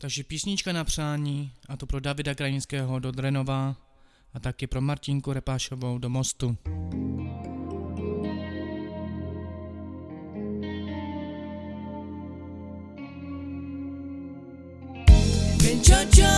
Takže písnička na přání, a to pro Davida Krajinského do Drenova a taky pro Martinku Repášovou do Mostu. Penchachaye mange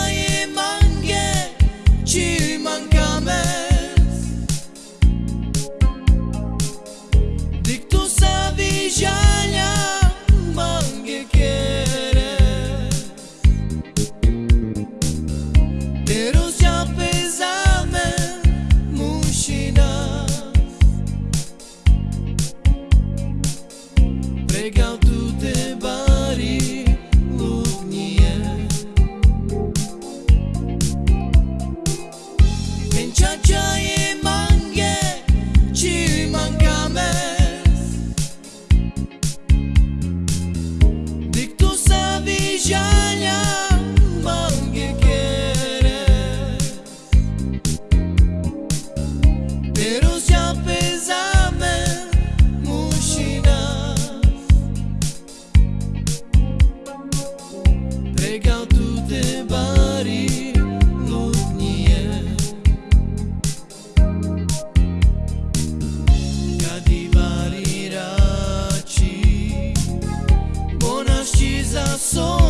So.